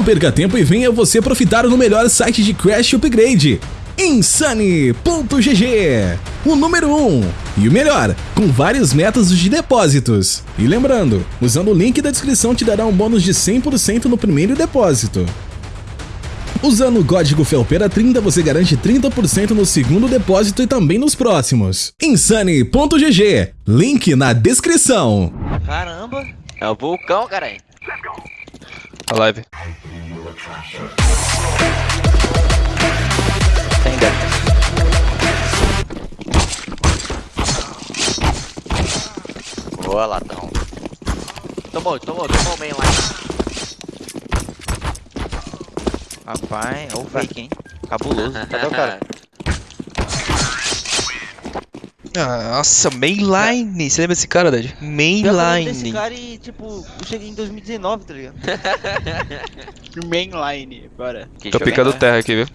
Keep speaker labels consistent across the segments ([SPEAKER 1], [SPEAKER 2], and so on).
[SPEAKER 1] Não perca tempo e venha você profitar no melhor site de Crash Upgrade. Insane.gg O número 1 um, e o melhor, com vários métodos de depósitos. E lembrando, usando o link da descrição te dará um bônus de 100% no primeiro depósito. Usando o código FELPERA30 você garante 30% no segundo depósito e também nos próximos. Insane.gg Link na descrição.
[SPEAKER 2] Caramba, é o vulcão, caralho.
[SPEAKER 3] A live.
[SPEAKER 2] Tem dentro. Boa, latão. Tomou, tomou, tomou o main lá.
[SPEAKER 4] Rapaz, é o fake, hein? Cabuloso. Cadê o cara?
[SPEAKER 3] Ah, nossa, mainline. Você lembra desse cara, Dad?
[SPEAKER 4] desse
[SPEAKER 3] Mainline.
[SPEAKER 4] cara e, tipo, eu cheguei em 2019, tá ligado?
[SPEAKER 5] Mainline, bora.
[SPEAKER 3] Tô picando
[SPEAKER 2] hein?
[SPEAKER 3] terra aqui, viu?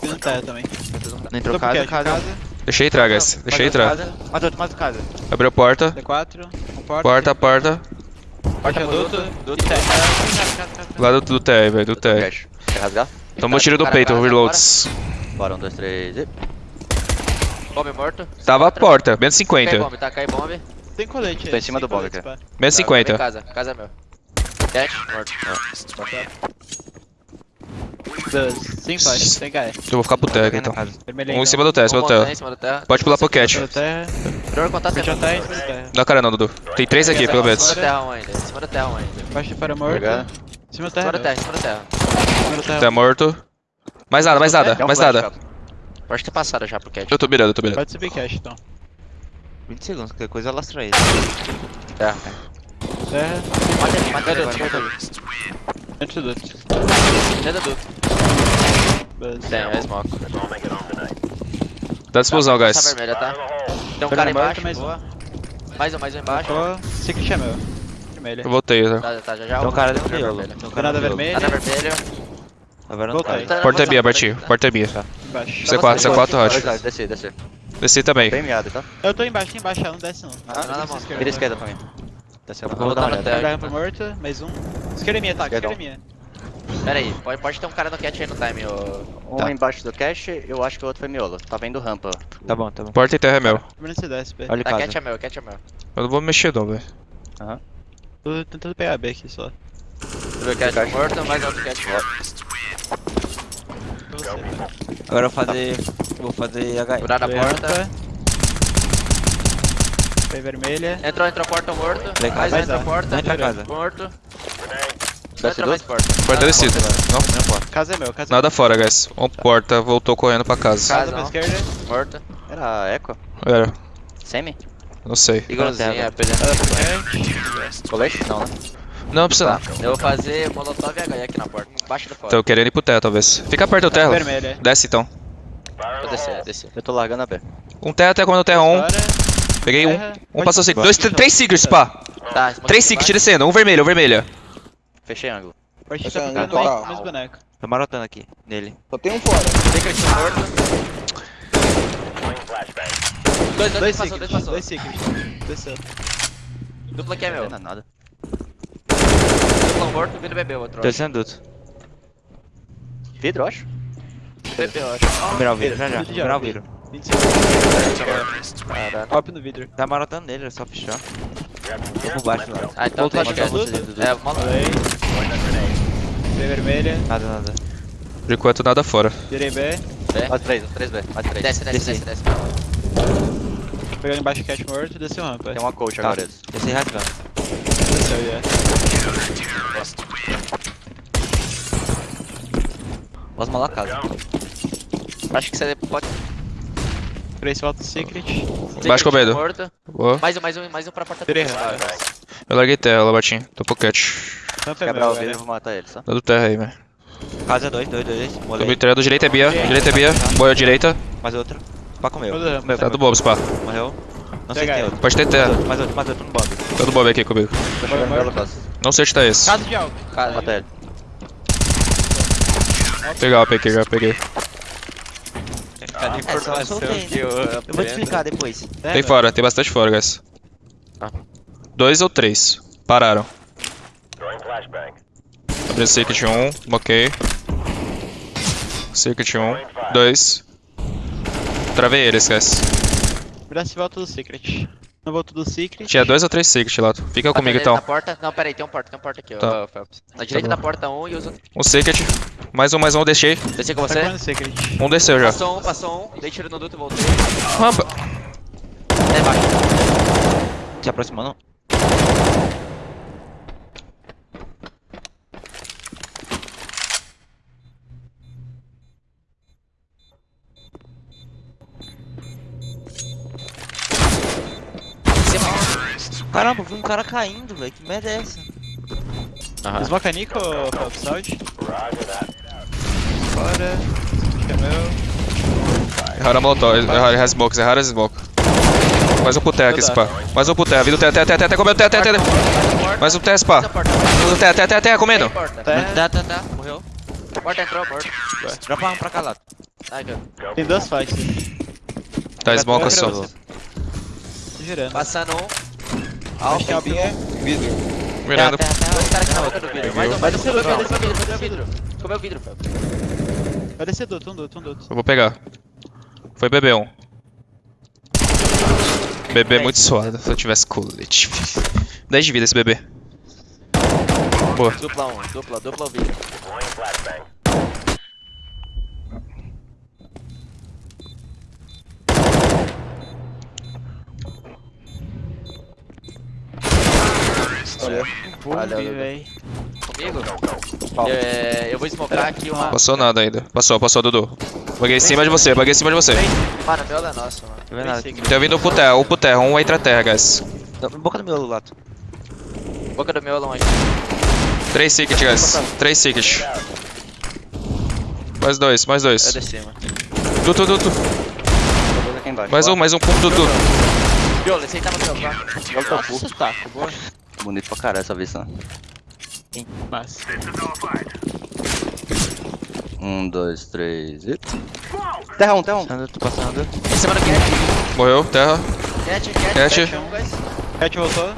[SPEAKER 5] Fiz no terra também.
[SPEAKER 4] Não entrou casa, casa.
[SPEAKER 3] Deixei entrar, guys. Deixei entrar.
[SPEAKER 4] Mais outro, mais outro casa.
[SPEAKER 3] Abriu a porta.
[SPEAKER 5] D4, um porta.
[SPEAKER 3] Porta, porta.
[SPEAKER 5] E terra.
[SPEAKER 3] Lá do, do TR, velho. Do TR.
[SPEAKER 2] Quer rasgar?
[SPEAKER 3] Tomou tiro do peito,
[SPEAKER 2] casa,
[SPEAKER 3] reloads.
[SPEAKER 2] Bora, um, dois, três e... Bombe morto.
[SPEAKER 3] Tava a
[SPEAKER 2] Outra.
[SPEAKER 3] porta, menos
[SPEAKER 2] Cai
[SPEAKER 3] 50.
[SPEAKER 2] bombe, tá? Cai bombe.
[SPEAKER 5] Tem colete aí.
[SPEAKER 2] Tô em cima do cara.
[SPEAKER 5] pá.
[SPEAKER 3] Menos
[SPEAKER 2] Tá, bombe em
[SPEAKER 3] 50.
[SPEAKER 2] Casa, casa é meu. Cash, morto.
[SPEAKER 5] Dois. Sem flash, sem KR.
[SPEAKER 3] Eu vou ficar pro aqui, então. Um em cima do em cima do
[SPEAKER 2] em terra.
[SPEAKER 3] Pode pular pro cat.
[SPEAKER 5] Do terra.
[SPEAKER 2] Primeiro contato é
[SPEAKER 5] em terra.
[SPEAKER 3] Não, cara, não, Dudu. Tem três aqui, pelo
[SPEAKER 2] Em
[SPEAKER 3] menos.
[SPEAKER 2] cima do terra um ainda. Em cima do terra um ainda. Em
[SPEAKER 5] Baixo de fora morto. Em cima do
[SPEAKER 2] cima
[SPEAKER 5] terra.
[SPEAKER 2] do terra, em cima do terra.
[SPEAKER 5] Em cima do terra.
[SPEAKER 3] Tá morto. Mais nada, mais nada, mais nada.
[SPEAKER 2] Pode ter passado já pro cat.
[SPEAKER 3] Eu tô mirando, eu tô mirando.
[SPEAKER 5] Pode subir cash então.
[SPEAKER 4] 20 segundos, qualquer coisa lastra ele.
[SPEAKER 2] Terra.
[SPEAKER 5] Terra.
[SPEAKER 2] Mata ele, mata ele mata ele.
[SPEAKER 5] Dentro do.
[SPEAKER 2] Tem, é smoke.
[SPEAKER 3] Dá explosão,
[SPEAKER 2] Tá,
[SPEAKER 3] guys.
[SPEAKER 2] essa vermelha, tá? Tem um
[SPEAKER 5] Vermelho
[SPEAKER 2] cara embaixo,
[SPEAKER 5] mais um.
[SPEAKER 2] boa. Mais um, mais um embaixo.
[SPEAKER 5] Secret é meu. Vermelha.
[SPEAKER 3] Eu voltei, tá?
[SPEAKER 2] Tá, tá, já já.
[SPEAKER 4] Tem um cara dentro do
[SPEAKER 2] vermelho.
[SPEAKER 4] miolo. Tem um
[SPEAKER 5] Granada
[SPEAKER 4] no miolo.
[SPEAKER 5] vermelha.
[SPEAKER 2] Tá na vermelho.
[SPEAKER 4] Agora não
[SPEAKER 5] Voltei.
[SPEAKER 4] tá.
[SPEAKER 2] Tá
[SPEAKER 3] Porta é minha, Bertinho. Porta é minha.
[SPEAKER 5] Embaixo.
[SPEAKER 3] C4, C4 hot.
[SPEAKER 2] Tá, Desci, desci.
[SPEAKER 3] Desci também.
[SPEAKER 4] Bem miado, tá?
[SPEAKER 5] Eu tô embaixo, embaixo, não desce não.
[SPEAKER 2] Ah, não, não.
[SPEAKER 4] Vira esquerda pra mim. Desce lá.
[SPEAKER 2] Vou
[SPEAKER 4] olhada.
[SPEAKER 2] terra.
[SPEAKER 5] Guarda rampa morto, mais um. Esquerda é minha, tá? Esquerda é minha.
[SPEAKER 2] Pera aí, pode, pode ter um cara no cat aí no time, ô.
[SPEAKER 6] Um
[SPEAKER 4] Tá.
[SPEAKER 6] embaixo do cache, eu acho que o outro foi miolo. Tá vendo rampa.
[SPEAKER 4] Tá bom, tá bom.
[SPEAKER 3] Porta e terra é meu.
[SPEAKER 4] Olha o
[SPEAKER 2] Tá, cat é meu, cat é meu.
[SPEAKER 3] Eu não vou mexer não, velho.
[SPEAKER 5] Tô tentando pegar B aqui só.
[SPEAKER 2] Meu cat morto, mais outro cat morto.
[SPEAKER 4] Agora eu vou fazer. Vou fazer HE.
[SPEAKER 2] Furar na
[SPEAKER 5] Foi
[SPEAKER 2] porta.
[SPEAKER 5] Foi vermelha.
[SPEAKER 2] Entrou, entrou porta morto.
[SPEAKER 4] Cá,
[SPEAKER 2] Mais entrou
[SPEAKER 5] dar.
[SPEAKER 2] porta.
[SPEAKER 4] Entra casa.
[SPEAKER 2] Morto.
[SPEAKER 4] Desce
[SPEAKER 2] Entrou mais porta.
[SPEAKER 3] Porta descida. Não,
[SPEAKER 4] Não pode.
[SPEAKER 5] Casa é meu, casa
[SPEAKER 3] nada fora, guys. Um porta, voltou correndo pra casa.
[SPEAKER 5] Casa pra esquerda.
[SPEAKER 2] Morto.
[SPEAKER 6] Era eco?
[SPEAKER 3] Era,
[SPEAKER 6] Semi?
[SPEAKER 3] não sei.
[SPEAKER 2] Igualzinho, é,
[SPEAKER 5] pro cat.
[SPEAKER 6] Colete? Não, né?
[SPEAKER 3] Não, não precisa não.
[SPEAKER 2] Eu vou fazer molotov e HE aqui na porta. Embaixo do fora.
[SPEAKER 3] Tô querendo ir pro terra, talvez. Fica perto do terra.
[SPEAKER 5] Vermelha.
[SPEAKER 3] Desce então.
[SPEAKER 2] Vou descer, descer.
[SPEAKER 6] Eu tô largando a B.
[SPEAKER 3] Um terra até comendo terra 1.
[SPEAKER 5] Fora.
[SPEAKER 3] Peguei um. Um passou secret. Dois, três secrets, pá.
[SPEAKER 2] Tá,
[SPEAKER 3] Três secrets descendo. Um vermelho, um vermelho.
[SPEAKER 6] Fechei ângulo.
[SPEAKER 5] Pode tá
[SPEAKER 7] é
[SPEAKER 5] bem,
[SPEAKER 7] total.
[SPEAKER 5] mesmo boneco.
[SPEAKER 4] Tô marotando aqui, nele.
[SPEAKER 7] Só tem um fora.
[SPEAKER 2] Secret morto. Dois, dois,
[SPEAKER 5] Dois
[SPEAKER 2] passou, dois passou.
[SPEAKER 5] dois secret. Desceu.
[SPEAKER 2] Dupla aqui é meu.
[SPEAKER 6] Não é nada.
[SPEAKER 2] Dupla morto, vidro bebeu, outro.
[SPEAKER 4] Descendo duto.
[SPEAKER 6] Vidro, eu acho.
[SPEAKER 2] Bebeu, eu acho.
[SPEAKER 4] Vou virar o vidro, já já. Virar o
[SPEAKER 5] vidro.
[SPEAKER 4] vidro.
[SPEAKER 5] 20 segundos.
[SPEAKER 2] Caralho.
[SPEAKER 5] Hop no vidro.
[SPEAKER 4] Tá marotando nele, é só fechar. Vou por baixo lá.
[SPEAKER 2] Ah, então tem
[SPEAKER 5] de
[SPEAKER 2] que...
[SPEAKER 5] tudo?
[SPEAKER 2] É, mano.
[SPEAKER 5] Falei. B vermelha.
[SPEAKER 4] Nada, nada.
[SPEAKER 3] Por enquanto nada fora.
[SPEAKER 5] Virei B.
[SPEAKER 6] Mais três, 3B. Mais três.
[SPEAKER 2] Desce, desce, desce, desce.
[SPEAKER 5] Pegando embaixo cat morto, desceu rampa.
[SPEAKER 6] Tem uma coach
[SPEAKER 4] Tá.
[SPEAKER 6] agora. eles.
[SPEAKER 4] Desci rasgando.
[SPEAKER 5] Já.
[SPEAKER 4] Posso malar a casa.
[SPEAKER 2] Acho que você pode...
[SPEAKER 5] Três volta secret.
[SPEAKER 3] Baixo com medo. Boa.
[SPEAKER 2] Mais um, mais um, mais um pra porta
[SPEAKER 5] rampa.
[SPEAKER 3] Eu larguei terra, Labatinho. Tô pocket.
[SPEAKER 5] É
[SPEAKER 6] Quebrar o vidro, eu
[SPEAKER 5] velho.
[SPEAKER 6] vou matar eles, tá?
[SPEAKER 3] Dá do terra aí, velho.
[SPEAKER 4] Casa 2, 2, 2.
[SPEAKER 3] Tô treinando. Direita é Bia. Direita é Bia. Boia direita.
[SPEAKER 4] Mais outro. Pá comeu.
[SPEAKER 3] Tá do Bobs, pá.
[SPEAKER 4] Morreu. Não sei tem
[SPEAKER 5] aí.
[SPEAKER 4] outro.
[SPEAKER 3] Pode ter terra.
[SPEAKER 4] mais outro, mais outro no Bob.
[SPEAKER 3] Tá do Bob aqui comigo.
[SPEAKER 6] Tô chegando caso.
[SPEAKER 3] Não sei onde tá esse.
[SPEAKER 5] Casa de algo.
[SPEAKER 2] Cara,
[SPEAKER 6] Mata ele.
[SPEAKER 3] Legal, peguei, já peguei.
[SPEAKER 2] Cada informação que eu
[SPEAKER 4] Eu vou te explicar depois.
[SPEAKER 5] É,
[SPEAKER 3] Tem fora, tem bastante fora, guys.
[SPEAKER 2] Ah.
[SPEAKER 3] Dois ou três. Pararam. Três Secret 1, bloqueei. Secret 1, 2. Travei ele, esquece.
[SPEAKER 5] Vira se volta do Secret. Não volto do Secret.
[SPEAKER 3] Tinha dois ou três Secret lá. Fica comigo
[SPEAKER 2] Batalha
[SPEAKER 3] então.
[SPEAKER 2] Na porta. Não, pera aí, tem um porta, tem um porta aqui,
[SPEAKER 3] Tá.
[SPEAKER 2] ô Phelps. Na direita
[SPEAKER 3] bom.
[SPEAKER 2] da porta um e os outros.
[SPEAKER 3] Um Secret. Mais um, mais um, deixei.
[SPEAKER 2] Desci com
[SPEAKER 5] Tá
[SPEAKER 2] você.
[SPEAKER 5] Secret.
[SPEAKER 3] Um desceu já.
[SPEAKER 2] Passou um, passou um. Dei tiro no duto e voltei.
[SPEAKER 3] Rampa.
[SPEAKER 2] Até embaixo.
[SPEAKER 4] Se aproximando. Caramba, vi um cara caindo, velho. Que merda é essa?
[SPEAKER 5] Smoke a Nico, Phelps, saúde. Fora. Acho que é meu.
[SPEAKER 3] Erraram a molotov. Erraram as smokes, erraram as smoke. Mais um pro terra aqui, spa. Mais um pro terra. Vindo terra, terra, terra, terra, comendo terra, terra, terra. Mais um terra, spa. Terra, terra, terra, terra, comendo.
[SPEAKER 2] Porta.
[SPEAKER 5] Tá.
[SPEAKER 4] Tá, tá. Morreu.
[SPEAKER 2] Porta entrou, porta.
[SPEAKER 4] Dropa um pra cá lá.
[SPEAKER 5] Tem duas fights.
[SPEAKER 3] Tá, smoke só.
[SPEAKER 5] Tô girando.
[SPEAKER 2] Passando um.
[SPEAKER 5] Acho que é alguém vidro.
[SPEAKER 3] Mirando.
[SPEAKER 4] Terra, terra,
[SPEAKER 2] Dois
[SPEAKER 4] terra.
[SPEAKER 2] caras do vidro. Mais um, mais um. Comeu vidro, comeu vidro, comeu vidro. Comeu vidro, Phelps.
[SPEAKER 5] Vai descer duto, um duto, um duto.
[SPEAKER 3] Eu vou pegar. Foi BB1. Bebê é muito suado. Se eu tivesse colete. 10 de vida esse bebê. Boa.
[SPEAKER 2] Dupla um, dupla, dupla o vidro.
[SPEAKER 5] Olha.
[SPEAKER 2] Dudu.
[SPEAKER 5] véi.
[SPEAKER 2] Comigo? É, eu vou smocar aqui uma.
[SPEAKER 3] Passou nada ainda. Passou, passou, Dudu. Baguei em cima de você, baguei em cima de você.
[SPEAKER 2] Mano, meu é nosso, mano.
[SPEAKER 4] Tá vendo nada?
[SPEAKER 3] Tem vindo pro terra, um pro terra, um entra terra, guys.
[SPEAKER 4] Boca do meu lato.
[SPEAKER 2] Boca do meu longe.
[SPEAKER 3] 3 secret, guys. 3 secret. Mais dois, mais
[SPEAKER 2] Eu
[SPEAKER 3] dois.
[SPEAKER 2] desci, mano.
[SPEAKER 6] Embaixo.
[SPEAKER 3] Mais um, mais um ponto, Dudu.
[SPEAKER 2] Viola, esse aí tava no meu, tá?
[SPEAKER 5] Nossa, tá, boa.
[SPEAKER 6] Bonito pra caralho essa vista.
[SPEAKER 5] Massa.
[SPEAKER 6] Um, dois, três e. Terra um, terra um.
[SPEAKER 4] Passando, tô passando.
[SPEAKER 2] Em cima do cat.
[SPEAKER 3] Morreu, terra.
[SPEAKER 2] Cat, cat,
[SPEAKER 3] Cat.
[SPEAKER 2] cat. um, guys.
[SPEAKER 5] Cat voltou.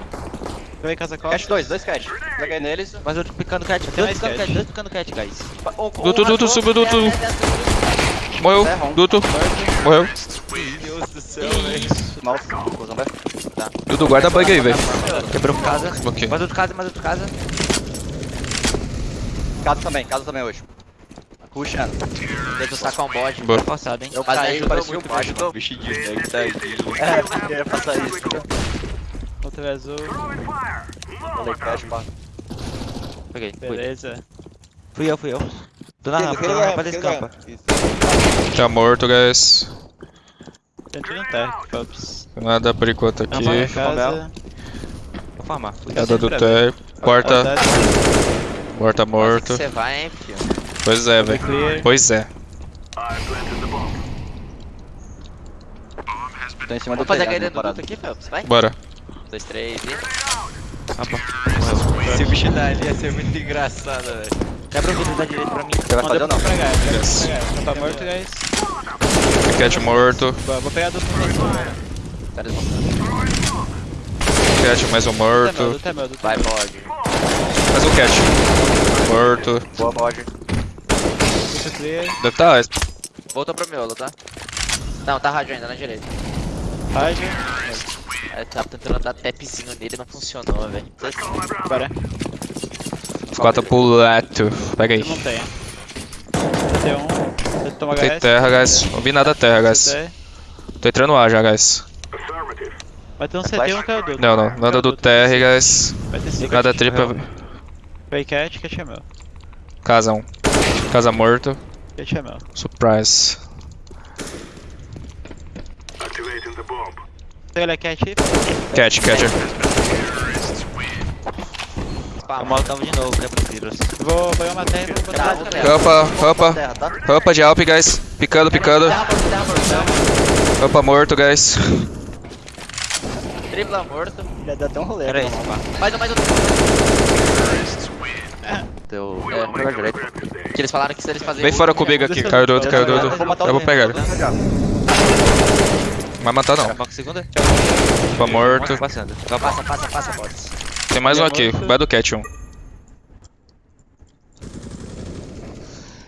[SPEAKER 5] Vai casa costa.
[SPEAKER 6] Cat dois, dois cat. Peguei neles.
[SPEAKER 4] Mas eu tô picando cat.
[SPEAKER 5] Tem
[SPEAKER 4] Dois
[SPEAKER 5] mais
[SPEAKER 4] picando
[SPEAKER 5] cat.
[SPEAKER 4] dois picando cat, guys.
[SPEAKER 2] Um, um
[SPEAKER 3] Dudu,
[SPEAKER 2] rasgou,
[SPEAKER 3] subiu,
[SPEAKER 2] desce.
[SPEAKER 3] Morreu,
[SPEAKER 6] um.
[SPEAKER 3] Dudu. Morreu.
[SPEAKER 2] Deus do céu,
[SPEAKER 6] Mouse. Closão B.
[SPEAKER 3] Dudu, guarda bug aí, velho.
[SPEAKER 4] Quebrou casa.
[SPEAKER 3] Ok.
[SPEAKER 4] Mais outro casa, mais outro casa.
[SPEAKER 6] Casa também, casa também hoje. Puxando.
[SPEAKER 2] Tenta sacar um bode.
[SPEAKER 3] Boa.
[SPEAKER 4] Tá forçado, hein?
[SPEAKER 2] Eu
[SPEAKER 6] Mas
[SPEAKER 2] caí,
[SPEAKER 6] aí parecia
[SPEAKER 2] muito,
[SPEAKER 6] um baixo,
[SPEAKER 2] ajudou.
[SPEAKER 6] bicho de neg, tadinho. É, porque ia passar isso.
[SPEAKER 5] Outro é azul.
[SPEAKER 6] Falei, cash, pá.
[SPEAKER 4] Peguei.
[SPEAKER 5] Beleza.
[SPEAKER 4] Fui eu, fui eu. Tô na rampa, tô na rampa da escampa.
[SPEAKER 3] Tá morto, guys.
[SPEAKER 5] Tentando um tech, Phelps.
[SPEAKER 3] Nada por enquanto aqui.
[SPEAKER 5] Casa.
[SPEAKER 4] Vou farmar. Fui.
[SPEAKER 3] Nada do terra. Porta, porta morto.
[SPEAKER 2] Você vai, hein, filho.
[SPEAKER 3] Pois é, velho. Pois é.
[SPEAKER 6] Tô em cima do
[SPEAKER 2] Vamos fazer a caída do duto aqui, Phelps. Vai.
[SPEAKER 3] Bora.
[SPEAKER 2] Um, dois, três e...
[SPEAKER 4] Rampa.
[SPEAKER 2] Se o bicho dar ali ia ser muito engraçado, velho.
[SPEAKER 4] Quebra o vidro da direita pra mim.
[SPEAKER 6] Você vai fazer ou não?
[SPEAKER 5] Pra cá, pra cá. Tá morto, guys.
[SPEAKER 3] Cat morto.
[SPEAKER 5] Vou pegar do fundo.
[SPEAKER 2] Tá desmontando.
[SPEAKER 3] Cat mais um
[SPEAKER 5] é
[SPEAKER 3] morto.
[SPEAKER 5] é
[SPEAKER 2] Vai, bode.
[SPEAKER 3] Mais um cat. Morto.
[SPEAKER 6] Boa,
[SPEAKER 5] clear.
[SPEAKER 3] Deve tá.
[SPEAKER 2] Voltou pro miolo, tá? Não, tá rádio ainda, na direita.
[SPEAKER 5] Rádio.
[SPEAKER 2] Eu tava tentando dar tapzinho nele, não funcionou, velho.
[SPEAKER 5] Bora.
[SPEAKER 3] Os quatro pro lato. Pega aí.
[SPEAKER 5] Eu não tenho. CT1. Você toma
[SPEAKER 3] Tem
[SPEAKER 5] HS.
[SPEAKER 3] terra, guys. Não vi nada terra, guys. Tô entrando A já, guys.
[SPEAKER 5] Vai ter um CT e um caiu do.
[SPEAKER 3] Não, não. Nada do terra, guys. Nada tripla.
[SPEAKER 5] Vai cat, cat é meu.
[SPEAKER 3] Casa 1. Casa morto.
[SPEAKER 5] Cat é meu.
[SPEAKER 3] Surprise.
[SPEAKER 5] Pega ele a cat aí.
[SPEAKER 3] Cat, catcher.
[SPEAKER 4] Eu molotava de novo, quebra os vidros.
[SPEAKER 5] Vou pegar uma terra e vou botar
[SPEAKER 2] Tá, pegar.
[SPEAKER 5] terra.
[SPEAKER 3] Rampa, rampa.
[SPEAKER 6] Tá?
[SPEAKER 3] Rampa de Alp, guys. Picando, picando. Rampa morto, guys.
[SPEAKER 2] Tripla morto.
[SPEAKER 6] Já deu até um rolê.
[SPEAKER 4] Pera aí,
[SPEAKER 6] né?
[SPEAKER 2] Mais um, mais um.
[SPEAKER 6] Deu.
[SPEAKER 2] É.
[SPEAKER 6] Pegar direito.
[SPEAKER 2] Que eles falaram que se eles fazerem...
[SPEAKER 3] Vem fora comigo aqui. Caiu do outro, caiu do outro.
[SPEAKER 6] Eu vou
[SPEAKER 3] pegar ele. Vai matar não. Rampa morto.
[SPEAKER 4] Passando.
[SPEAKER 2] Passa, passa, passa, bots.
[SPEAKER 3] Tem mais um aqui, vai do Cat um.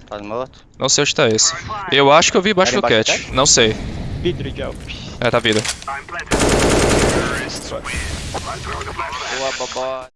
[SPEAKER 6] Tá morto?
[SPEAKER 3] Não sei onde tá esse. Eu acho que eu vi embaixo
[SPEAKER 6] tá
[SPEAKER 3] do Cat. Não sei.
[SPEAKER 5] Vidro jump.
[SPEAKER 3] É, tá vida.
[SPEAKER 2] Boa, bobó.